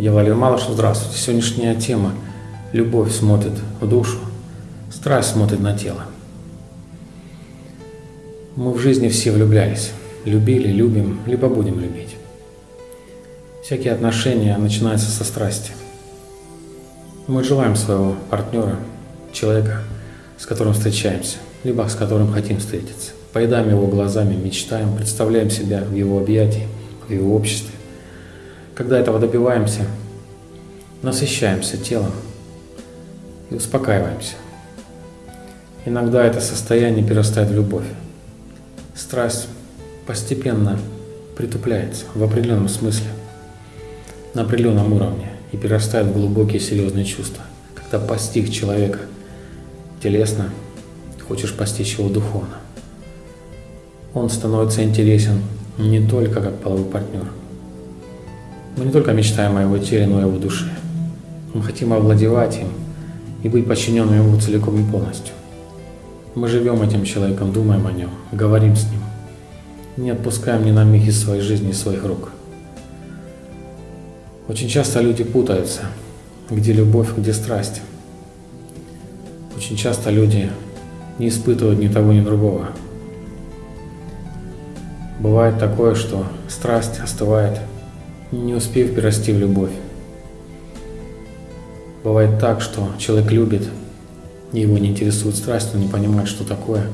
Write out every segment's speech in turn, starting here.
Я Валерий Малышев, здравствуйте. Сегодняшняя тема – любовь смотрит в душу, страсть смотрит на тело. Мы в жизни все влюблялись, любили, любим, либо будем любить. Всякие отношения начинаются со страсти. Мы желаем своего партнера, человека, с которым встречаемся, либо с которым хотим встретиться. Поедаем его глазами, мечтаем, представляем себя в его объятии, в его обществе. Когда этого добиваемся, насыщаемся телом и успокаиваемся. Иногда это состояние перерастает в любовь. Страсть постепенно притупляется в определенном смысле, на определенном уровне и перерастает в глубокие серьезные чувства. Когда постиг человека телесно, хочешь постичь его духовно он становится интересен не только как половой партнер. Мы не только мечтаем о его теле, но и о его душе. Мы хотим овладевать им и быть подчиненными ему целиком и полностью. Мы живем этим человеком, думаем о нем, говорим с ним. Не отпускаем ни на миг из своей жизни, из своих рук. Очень часто люди путаются, где любовь, где страсть. Очень часто люди не испытывают ни того, ни другого. Бывает такое, что страсть остывает, не успев перерасти в любовь. Бывает так, что человек любит, его не интересует страсть, он не понимает, что такое.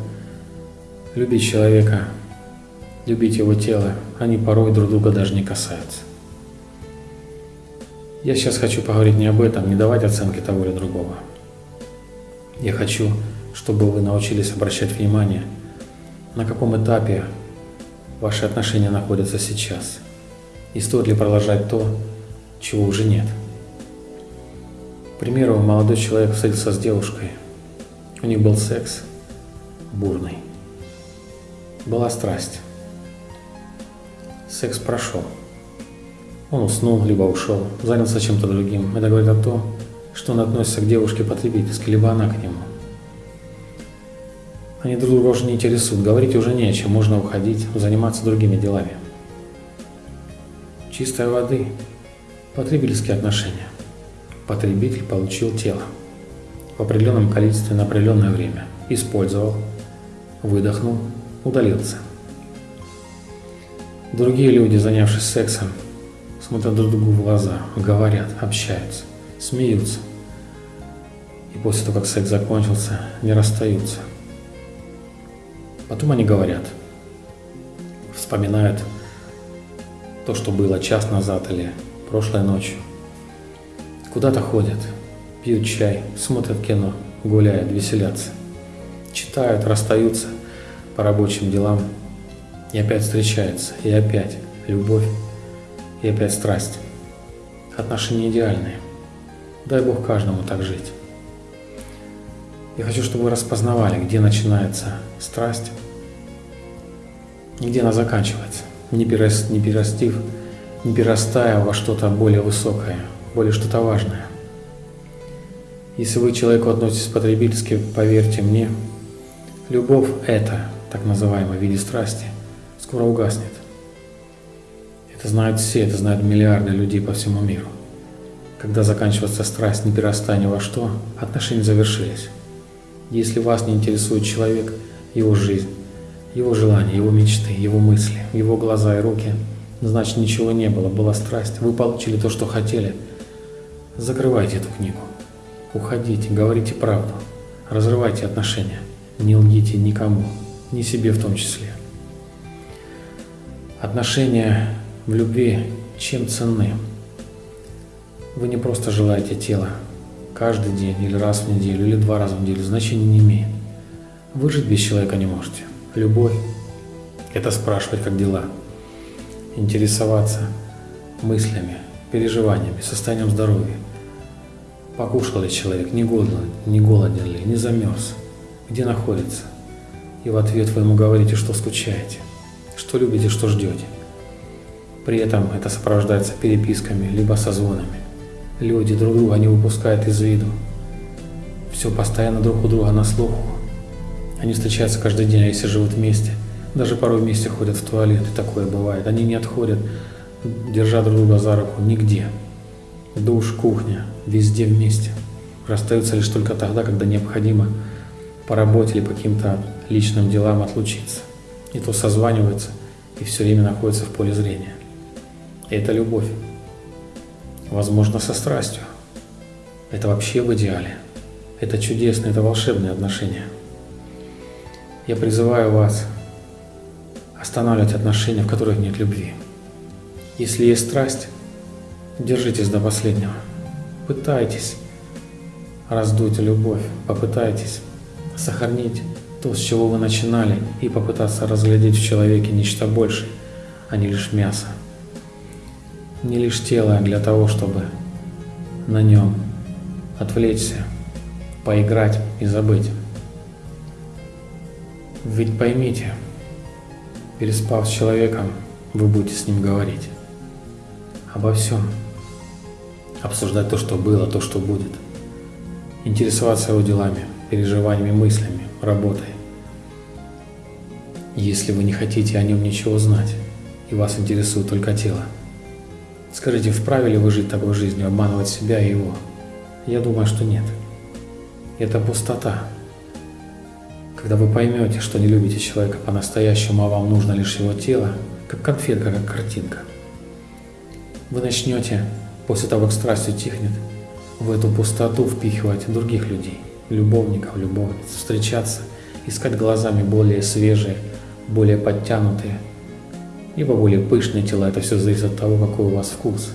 Любить человека, любить его тело, они порой друг друга даже не касаются. Я сейчас хочу поговорить не об этом, не давать оценки того или другого. Я хочу, чтобы вы научились обращать внимание, на каком этапе ваши отношения находятся сейчас? И стоит ли продолжать то, чего уже нет? К примеру, молодой человек встретился с девушкой. У них был секс бурный. Была страсть. Секс прошел. Он уснул, либо ушел, занялся чем-то другим. Это говорит о том, что он относится к девушке потребительски, либо она к нему. Они друг друга уже не интересуют, говорить уже не о чем, можно уходить, заниматься другими делами. Чистой воды. Потребительские отношения. Потребитель получил тело в определенном количестве на определенное время. Использовал, выдохнул, удалился. Другие люди, занявшись сексом, смотрят друг другу в глаза, говорят, общаются, смеются. И после того, как секс закончился, не расстаются – Потом они говорят, вспоминают то, что было час назад или прошлой ночью. Куда-то ходят, пьют чай, смотрят кино, гуляют, веселятся. Читают, расстаются по рабочим делам. И опять встречаются, и опять любовь, и опять страсть. Отношения идеальные. Дай Бог каждому так жить. Я хочу, чтобы вы распознавали, где начинается страсть и где она заканчивается, не, перераст, не перерастив, не перерастая во что-то более высокое, более что-то важное. Если вы к человеку относитесь потребительски, поверьте мне, любовь это, так называемая в виде страсти, скоро угаснет. Это знают все, это знают миллиарды людей по всему миру. Когда заканчивается страсть, не перерастая во что, отношения завершились. Если вас не интересует человек, его жизнь, его желания, его мечты, его мысли, его глаза и руки, значит ничего не было, была страсть, вы получили то, что хотели. Закрывайте эту книгу, уходите, говорите правду, разрывайте отношения, не лгите никому, ни себе в том числе. Отношения в любви чем ценны? Вы не просто желаете тела, каждый день или раз в неделю или два раза в неделю значения не имеет. Выжить без человека не можете. Любовь – это спрашивать, как дела, интересоваться мыслями, переживаниями, состоянием здоровья. Покушал ли человек, не голоден, не голоден ли, не замерз, где находится. И в ответ вы ему говорите, что скучаете, что любите, что ждете. При этом это сопровождается переписками, либо созвонами. Люди друг друга не выпускают из виду. Все постоянно друг у друга на слуху. Они встречаются каждый день, а если живут вместе, даже порой вместе ходят в туалет, и такое бывает. Они не отходят, держа друг друга за руку, нигде. душ, кухня, везде вместе. Расстаются лишь только тогда, когда необходимо по работе или по каким-то личным делам отлучиться. И то созваниваются и все время находятся в поле зрения. И это любовь. Возможно, со страстью. Это вообще в идеале. Это чудесные, это волшебные отношения. Я призываю вас останавливать отношения, в которых нет любви. Если есть страсть, держитесь до последнего. Пытайтесь раздуть любовь, попытайтесь сохранить то, с чего вы начинали, и попытаться разглядеть в человеке нечто большее, а не лишь мясо. Не лишь тело для того, чтобы на нем отвлечься, поиграть и забыть. Ведь поймите, переспав с человеком, вы будете с ним говорить обо всем, обсуждать то, что было, то, что будет, интересоваться его делами, переживаниями, мыслями, работой. Если вы не хотите о нем ничего знать, и вас интересует только тело, скажите, вправе ли вы жить такой жизнью, обманывать себя и его? Я думаю, что нет. Это пустота. Когда вы поймете, что не любите человека по-настоящему, а вам нужно лишь его тело, как конфетка, как картинка, вы начнете, после того, как страсть утихнет, в эту пустоту впихивать других людей, любовников, любовниц, встречаться, искать глазами более свежие, более подтянутые, либо более пышные тела. Это все зависит от того, какой у вас вкус.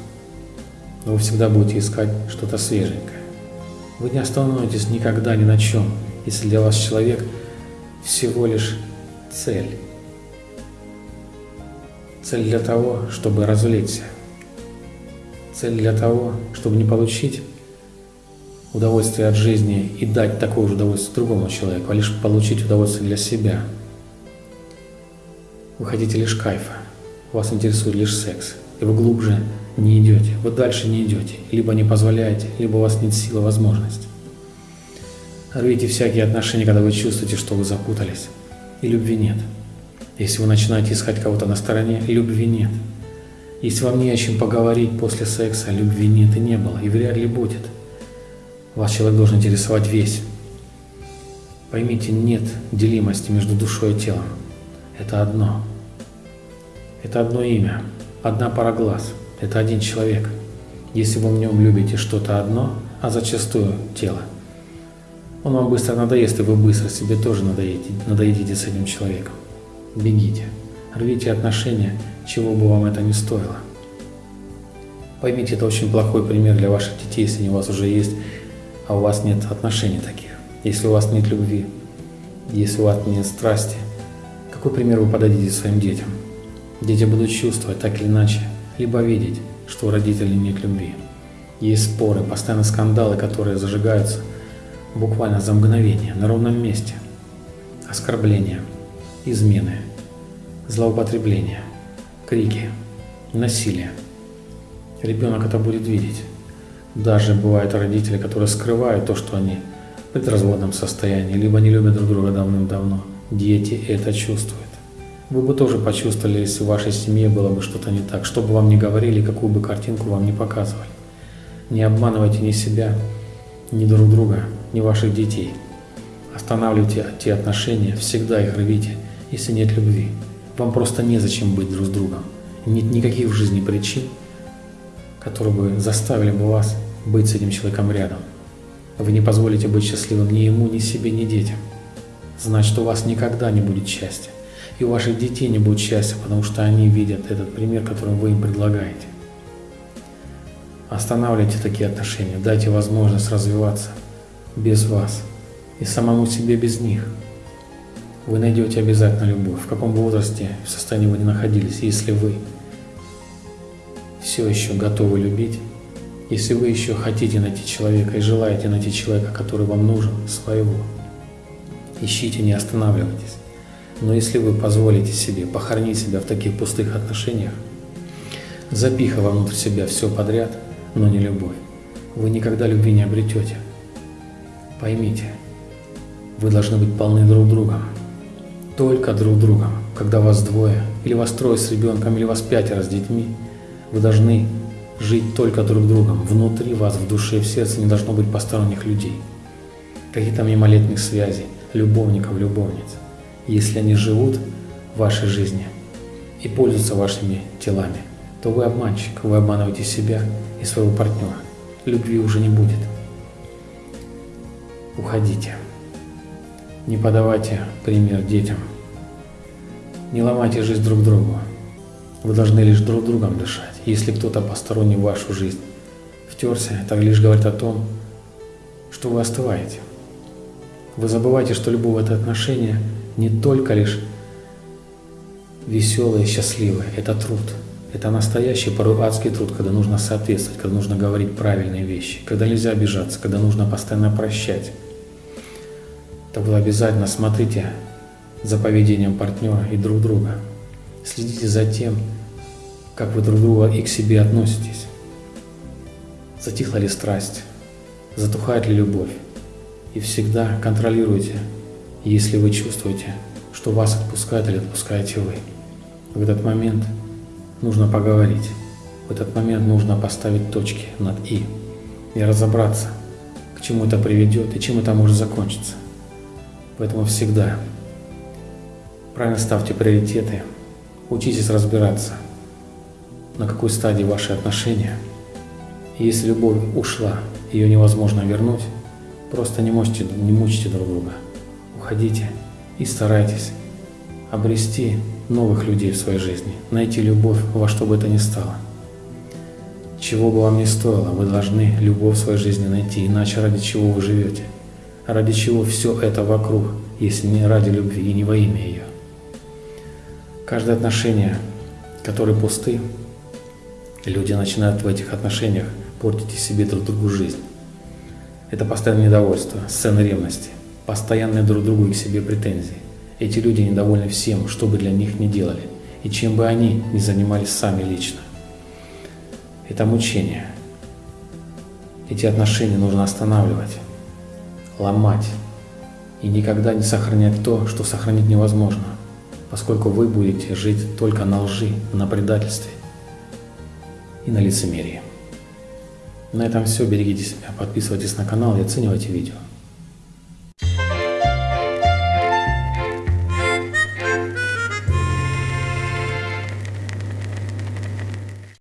Но вы всегда будете искать что-то свеженькое. Вы не остановитесь никогда ни на чем, если для вас человек всего лишь цель. Цель для того, чтобы развлечься. Цель для того, чтобы не получить удовольствие от жизни и дать такое же удовольствие другому человеку, а лишь получить удовольствие для себя. Вы хотите лишь кайфа, вас интересует лишь секс, и вы глубже не идете, вы дальше не идете, либо не позволяете, либо у вас нет силы, возможности. Рвите всякие отношения, когда вы чувствуете, что вы запутались, и любви нет. Если вы начинаете искать кого-то на стороне, любви нет. Если вам не о чем поговорить после секса, любви нет и не было, и вряд ли будет. Вас человек должен интересовать весь. Поймите, нет делимости между душой и телом. Это одно. Это одно имя, одна пара глаз – это один человек. Если вы в нем любите что-то одно, а зачастую тело, он вам быстро надоест, и вы быстро себе тоже надоедите, надоедите с этим человеком. Бегите, рвите отношения, чего бы вам это ни стоило. Поймите, это очень плохой пример для ваших детей, если у вас уже есть, а у вас нет отношений таких. Если у вас нет любви, если у вас нет страсти, какой пример вы подадите своим детям? Дети будут чувствовать так или иначе, либо видеть, что у родителей нет любви. Есть споры, постоянно скандалы, которые зажигаются буквально за мгновение, на ровном месте. Оскорбления, измены, злоупотребления, крики, насилие. Ребенок это будет видеть. Даже бывают родители, которые скрывают то, что они в предразводном состоянии, либо не любят друг друга давным-давно. Дети это чувствуют. Вы бы тоже почувствовали, если в вашей семье было бы что-то не так, что бы вам ни говорили, какую бы картинку вам не показывали. Не обманывайте ни себя, ни друг друга, ни ваших детей. Останавливайте те отношения, всегда их рвите, если нет любви. Вам просто незачем быть друг с другом. Нет никаких в жизни причин, которые бы заставили бы вас быть с этим человеком рядом. Вы не позволите быть счастливым ни ему, ни себе, ни детям. Значит, у вас никогда не будет счастья и у ваших детей не будет счастья, потому что они видят этот пример, который вы им предлагаете. Останавливайте такие отношения, дайте возможность развиваться без вас и самому себе без них. Вы найдете обязательно любовь, в каком возрасте, в состоянии вы не находились, если вы все еще готовы любить, если вы еще хотите найти человека и желаете найти человека, который вам нужен, своего, ищите, не останавливайтесь. Но если вы позволите себе похоронить себя в таких пустых отношениях, запихав внутрь себя все подряд, но не любовь, вы никогда любви не обретете. Поймите, вы должны быть полны друг другом. Только друг другом. Когда вас двое, или вас трое с ребенком, или вас пятеро с детьми, вы должны жить только друг другом. Внутри вас, в душе, в сердце не должно быть посторонних людей. Каких-то мимолетных связей, любовников, любовниц. Если они живут в вашей жизни и пользуются вашими телами, то вы обманщик, вы обманываете себя и своего партнера. Любви уже не будет. Уходите. Не подавайте пример детям. Не ломайте жизнь друг другу. Вы должны лишь друг другом дышать. Если кто-то посторонний в вашу жизнь втерся, это лишь говорит о том, что вы остываете. Вы забываете, что любовь – это отношение не только лишь веселое, счастливое, это труд. Это настоящий, порой адский труд, когда нужно соответствовать, когда нужно говорить правильные вещи, когда нельзя обижаться, когда нужно постоянно прощать. Так вы обязательно смотрите за поведением партнера и друг друга. Следите за тем, как вы друг друга и к себе относитесь. Затихла ли страсть, затухает ли любовь. И всегда контролируйте, если вы чувствуете, что вас отпускают или отпускаете вы. В этот момент нужно поговорить. В этот момент нужно поставить точки над «и» и разобраться, к чему это приведет и чем это может закончиться. Поэтому всегда правильно ставьте приоритеты, учитесь разбираться, на какой стадии ваши отношения. И если любовь ушла, ее невозможно вернуть, просто не мучите, не мучите друг друга. Уходите и старайтесь обрести новых людей в своей жизни, найти любовь во что бы это ни стало. Чего бы вам ни стоило, вы должны любовь в своей жизни найти, иначе ради чего вы живете, ради чего все это вокруг, если не ради любви и не во имя ее. Каждое отношение, которое пусты, люди начинают в этих отношениях портить себе друг другу жизнь. Это постоянное недовольство, сцены ревности, постоянные друг другу и к себе претензии. Эти люди недовольны всем, что бы для них ни делали, и чем бы они ни занимались сами лично. Это мучение. Эти отношения нужно останавливать, ломать и никогда не сохранять то, что сохранить невозможно – поскольку вы будете жить только на лжи, на предательстве и на лицемерии. На этом все. Берегите себя, подписывайтесь на канал и оценивайте видео.